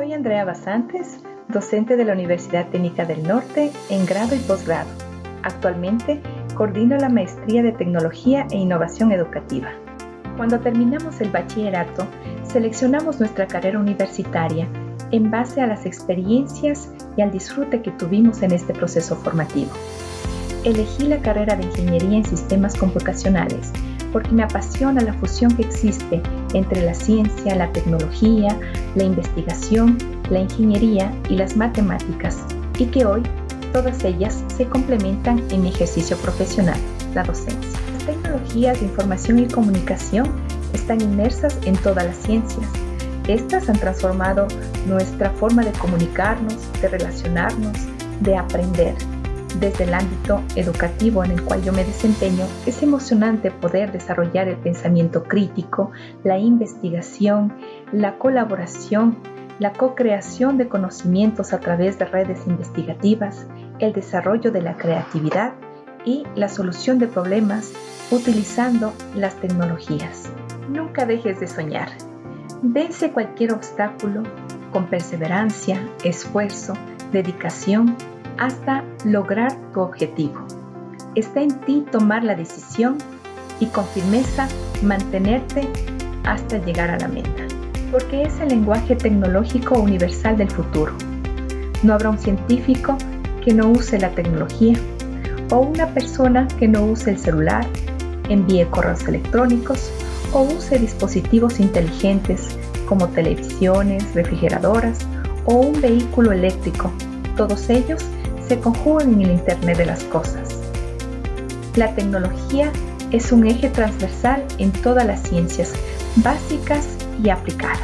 Andrea Basantes, docente de la Universidad Técnica del Norte en grado y posgrado. Actualmente coordino la maestría de Tecnología e Innovación Educativa. Cuando terminamos el bachillerato, seleccionamos nuestra carrera universitaria en base a las experiencias y al disfrute que tuvimos en este proceso formativo. Elegí la carrera de Ingeniería en Sistemas Computacionales porque me apasiona la fusión que existe entre la ciencia, la tecnología, la investigación, la ingeniería y las matemáticas y que hoy todas ellas se complementan en ejercicio profesional, la docencia. Las tecnologías de información y comunicación están inmersas en todas las ciencias. Estas han transformado nuestra forma de comunicarnos, de relacionarnos, de aprender desde el ámbito educativo en el cual yo me desempeño, es emocionante poder desarrollar el pensamiento crítico, la investigación, la colaboración, la co-creación de conocimientos a través de redes investigativas, el desarrollo de la creatividad y la solución de problemas utilizando las tecnologías. Nunca dejes de soñar. Vence cualquier obstáculo con perseverancia, esfuerzo, dedicación hasta lograr tu objetivo. Está en ti tomar la decisión y con firmeza mantenerte hasta llegar a la meta, porque es el lenguaje tecnológico universal del futuro. No habrá un científico que no use la tecnología o una persona que no use el celular, envíe correos electrónicos o use dispositivos inteligentes como televisiones, refrigeradoras o un vehículo eléctrico. Todos ellos se conjugan en el Internet de las Cosas. La tecnología es un eje transversal en todas las ciencias básicas y aplicadas.